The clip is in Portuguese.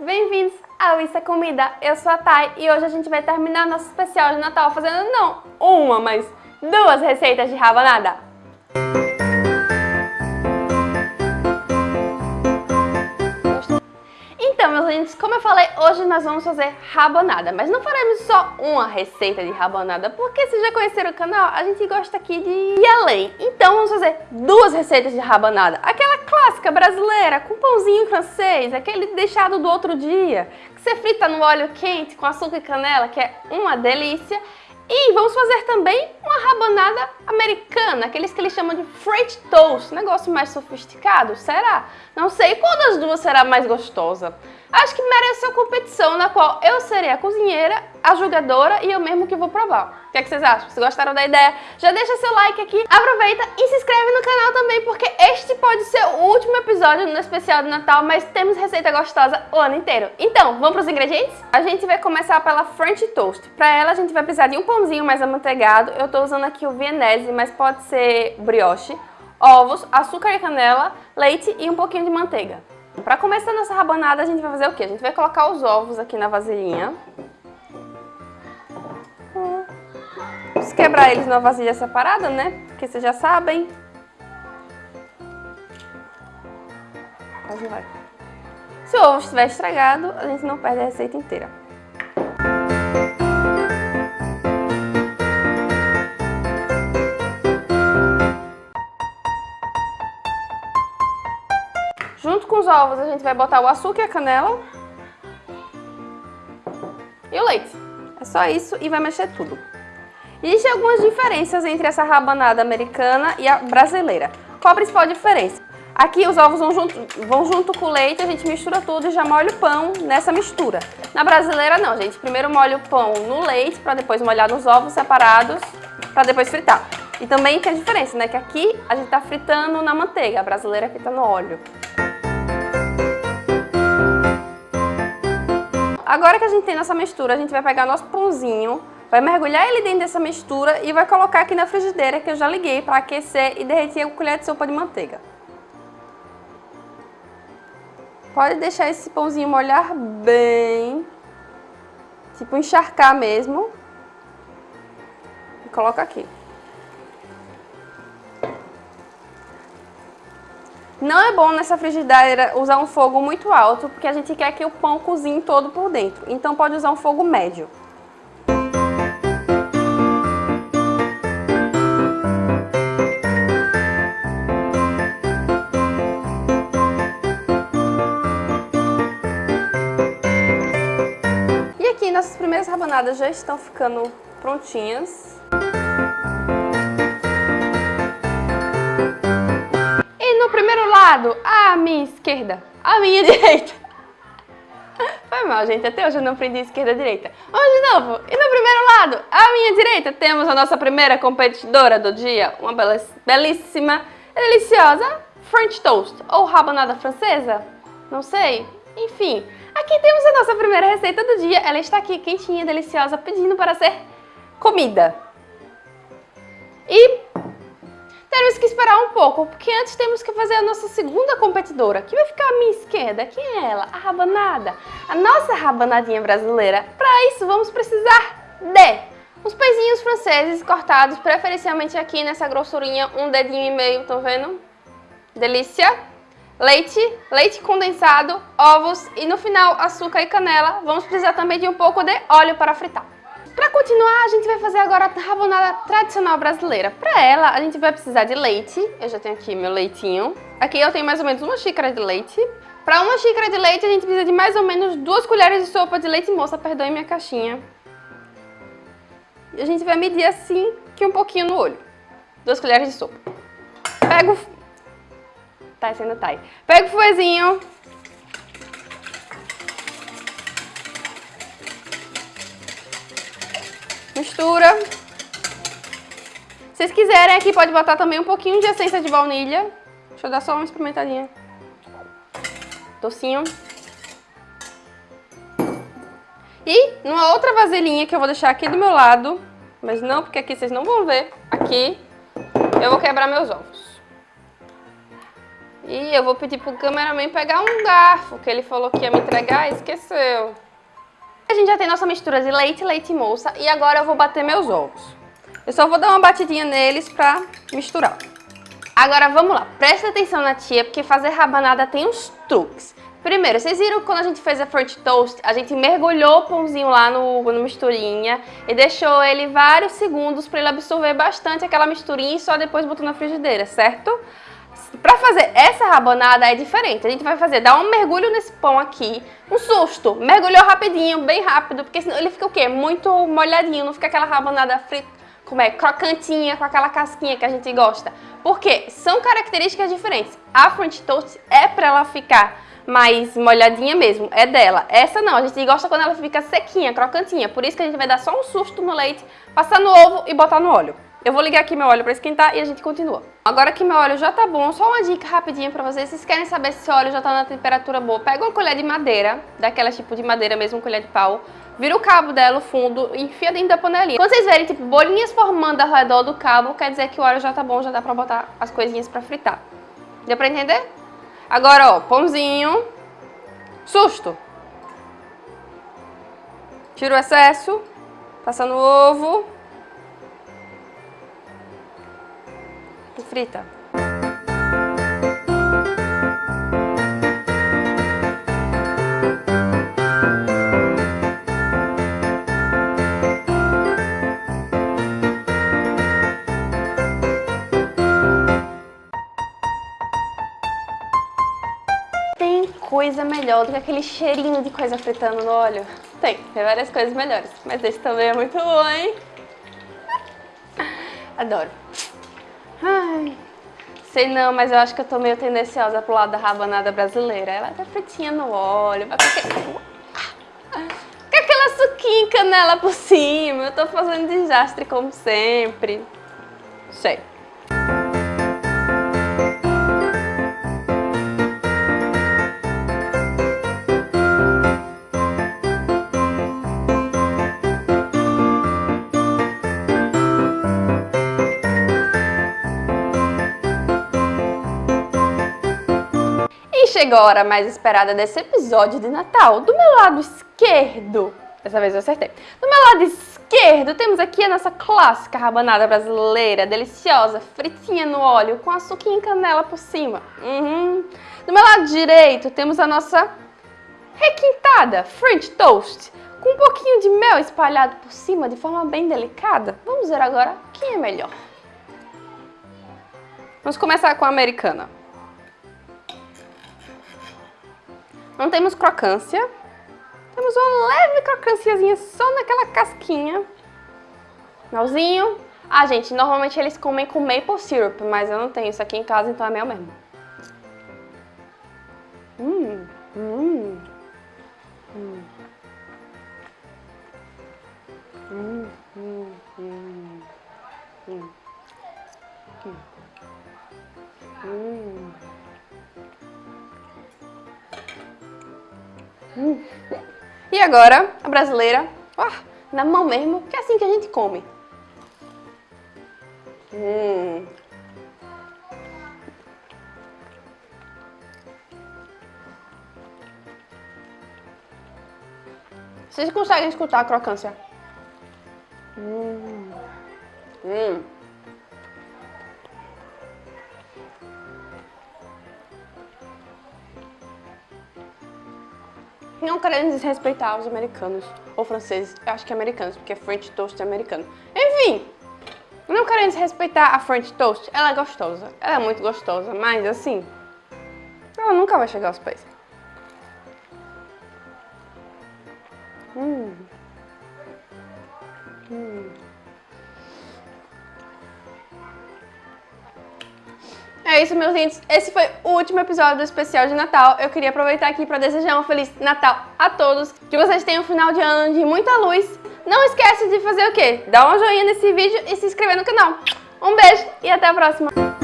bem-vindos ao Isso é Comida. Eu sou a Thay e hoje a gente vai terminar nosso especial de Natal fazendo não uma, mas duas receitas de rabanada. Lindos, como eu falei, hoje nós vamos fazer rabanada, mas não faremos só uma receita de rabanada, porque se já conheceram o canal, a gente gosta aqui de ir além. Então vamos fazer duas receitas de rabanada, aquela clássica brasileira, com pãozinho francês, aquele deixado do outro dia, que você frita no óleo quente com açúcar e canela, que é uma delícia, e vamos fazer também uma rabanada americana, aqueles que eles chamam de French Toast, negócio mais sofisticado, será? Não sei qual das duas será mais gostosa. Acho que merece uma competição na qual eu serei a cozinheira, a julgadora e eu mesmo que vou provar. O que, é que vocês acham? Se gostaram da ideia, já deixa seu like aqui, aproveita e se inscreve no canal também, porque este pode ser o último episódio no especial de Natal, mas temos receita gostosa o ano inteiro. Então, vamos para os ingredientes? A gente vai começar pela French Toast. Para ela, a gente vai precisar de um pãozinho mais amanteigado. Eu estou usando aqui o vienese, mas pode ser brioche, ovos, açúcar e canela, leite e um pouquinho de manteiga. Para começar nossa rabanada, a gente vai fazer o quê? A gente vai colocar os ovos aqui na vasilhinha. Vamos quebrar eles numa vasilha separada, né? Porque vocês já sabem. Se o ovo estiver estragado, a gente não perde a receita inteira. Os ovos, a gente vai botar o açúcar e a canela. E o leite. É só isso e vai mexer tudo. Existem algumas diferenças entre essa rabanada americana e a brasileira. Qual a principal diferença? Aqui os ovos vão junto, vão junto com o leite, a gente mistura tudo e já molha o pão nessa mistura. Na brasileira não, gente. Primeiro molha o pão no leite para depois molhar nos ovos separados para depois fritar. E também tem a diferença, né? Que aqui a gente tá fritando na manteiga, a brasileira frita no óleo. Agora que a gente tem nossa mistura, a gente vai pegar nosso pãozinho, vai mergulhar ele dentro dessa mistura e vai colocar aqui na frigideira que eu já liguei para aquecer e derreter a colher de sopa de manteiga. Pode deixar esse pãozinho molhar bem, tipo encharcar mesmo. E coloca aqui. Não é bom nessa frigideira usar um fogo muito alto, porque a gente quer que o pão cozinhe todo por dentro. Então pode usar um fogo médio. E aqui nossas primeiras rabanadas já estão ficando prontinhas. Lado, a minha esquerda, a minha direita. Foi mal, gente, até hoje eu não aprendi esquerda e direita. Vamos de novo. E no primeiro lado, à minha direita, temos a nossa primeira competidora do dia, uma belíssima, deliciosa French Toast, ou rabanada francesa, não sei. Enfim, aqui temos a nossa primeira receita do dia. Ela está aqui, quentinha, deliciosa, pedindo para ser comida. E temos que esperar um pouco, porque antes temos que fazer a nossa segunda competidora, que vai ficar à minha esquerda. Quem é ela? A rabanada. A nossa rabanadinha brasileira. Para isso, vamos precisar de os pãezinhos franceses cortados, preferencialmente aqui nessa grossurinha, um dedinho e meio, estão vendo? Delícia! Leite, leite condensado, ovos e no final açúcar e canela. Vamos precisar também de um pouco de óleo para fritar. Para continuar, a gente vai fazer agora a rabonada tradicional brasileira. Para ela, a gente vai precisar de leite. Eu já tenho aqui meu leitinho. Aqui eu tenho mais ou menos uma xícara de leite. Para uma xícara de leite, a gente precisa de mais ou menos duas colheres de sopa de leite moça. Perdoe minha caixinha. E a gente vai medir assim, que um pouquinho no olho. Duas colheres de sopa. Pego... Tá sendo tá aí. Pega o fuezinho, mistura. Se vocês quiserem aqui pode botar também um pouquinho de essência de baunilha. Deixa eu dar só uma experimentadinha. Docinho. E numa outra vasilhinha que eu vou deixar aqui do meu lado, mas não porque aqui vocês não vão ver, aqui eu vou quebrar meus ovos. E eu vou pedir pro cameraman pegar um garfo, que ele falou que ia me entregar e esqueceu. A gente já tem nossa mistura de leite, leite e moça, e agora eu vou bater meus ovos. Eu só vou dar uma batidinha neles pra misturar. Agora vamos lá, presta atenção na tia, porque fazer rabanada tem uns truques. Primeiro, vocês viram quando a gente fez a French Toast, a gente mergulhou o pãozinho lá no, no misturinha e deixou ele vários segundos para ele absorver bastante aquela misturinha e só depois botou na frigideira, certo? Para fazer essa rabanada é diferente, a gente vai fazer, dar um mergulho nesse pão aqui, um susto, mergulhou rapidinho, bem rápido, porque senão ele fica o quê? Muito molhadinho, não fica aquela rabanada frita, como é, crocantinha, com aquela casquinha que a gente gosta. Porque são características diferentes. A French Toast é para ela ficar mais molhadinha mesmo, é dela. Essa não, a gente gosta quando ela fica sequinha, crocantinha. Por isso que a gente vai dar só um susto no leite, passar no ovo e botar no óleo. Eu vou ligar aqui meu óleo para esquentar e a gente continua. Agora que meu óleo já tá bom, só uma dica rapidinha para vocês. Vocês querem saber se o óleo já tá na temperatura boa? Pega uma colher de madeira, daquela tipo de madeira mesmo, colher de pau. Vira o cabo dela, o fundo, e enfia dentro da panelinha. Quando vocês verem, tipo, bolinhas formando ao redor do cabo, quer dizer que o óleo já tá bom, já dá pra botar as coisinhas pra fritar. Deu pra entender? Agora, ó, pãozinho. Susto. Tira o excesso. Passa no ovo. Frita. coisa melhor do que aquele cheirinho de coisa fritando no óleo? Tem, tem várias coisas melhores, mas esse também é muito bom, hein? Adoro. Ai, sei não, mas eu acho que eu tô meio tendenciosa pro lado da rabanada brasileira. Ela tá fritinha no óleo, vai com. Com aquela suquinha canela por cima. Eu tô fazendo desastre como sempre. Sei. Chegou a hora mais esperada desse episódio de Natal. Do meu lado esquerdo, dessa vez eu acertei. Do meu lado esquerdo temos aqui a nossa clássica rabanada brasileira, deliciosa, fritinha no óleo, com açúcar e canela por cima. Uhum. Do meu lado direito temos a nossa requintada French Toast, com um pouquinho de mel espalhado por cima de forma bem delicada. Vamos ver agora quem é melhor. Vamos começar com a americana. Não temos crocância. Temos uma leve crocânciazinha só naquela casquinha. Melzinho. Ah, gente, normalmente eles comem com maple syrup, mas eu não tenho isso aqui em casa, então é mel mesmo. Hum, hum, hum. Hum, hum, hum. Hum. Hum. Hum. E agora, a brasileira, na mão mesmo, que é assim que a gente come. Hum. Vocês conseguem escutar a crocância? Hum. Hum. Querendo desrespeitar os americanos ou franceses, eu acho que é americanos, porque French Toast é americano. Enfim, não querendo desrespeitar a French Toast, ela é gostosa, ela é muito gostosa, mas assim, ela nunca vai chegar aos pés. Hum. Hum. É isso, meus lindos. Esse foi o último episódio do especial de Natal. Eu queria aproveitar aqui para desejar um Feliz Natal a todos. Que vocês tenham um final de ano de muita luz. Não esquece de fazer o quê? Dar um joinha nesse vídeo e se inscrever no canal. Um beijo e até a próxima.